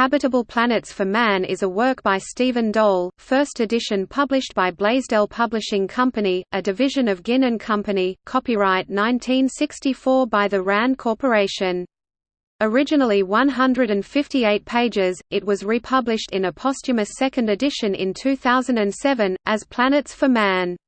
Habitable Planets for Man is a work by Stephen Dole, first edition published by Blaisdell Publishing Company, a division of Ginn & Company, copyright 1964 by the RAND Corporation. Originally 158 pages, it was republished in a posthumous second edition in 2007, as Planets for Man.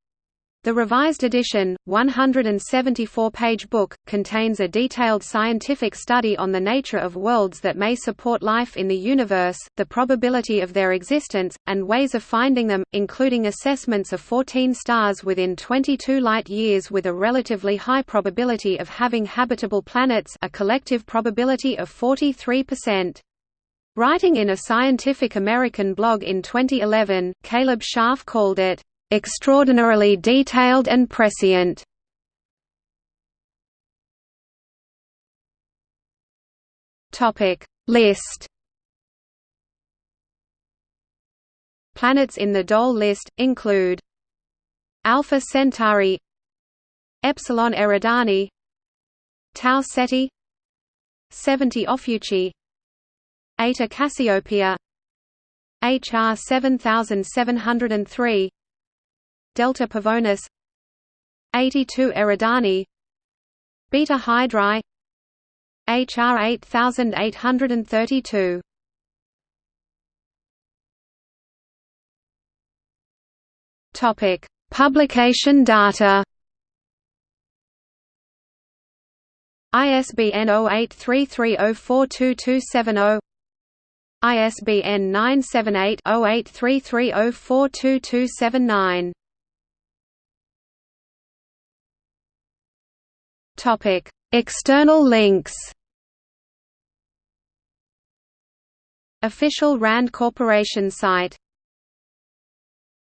The revised edition, 174-page book, contains a detailed scientific study on the nature of worlds that may support life in the universe, the probability of their existence, and ways of finding them, including assessments of 14 stars within 22 light-years with a relatively high probability of having habitable planets a collective probability of 43%. Writing in a Scientific American blog in 2011, Caleb Scharf called it extraordinarily detailed and prescient. Topic List Planets in the Dole list include Alpha Centauri, Epsilon Eridani, Tau Ceti, 70 Ophiuchi, Eta Cassiopeia, HR 7703 Delta Pavonis 82 Eridani Beta Hydrae HR 8832 Topic Publication data. ISBN 0833042270 ISBN 978 0833042279 Topic: External links. Official RAND Corporation site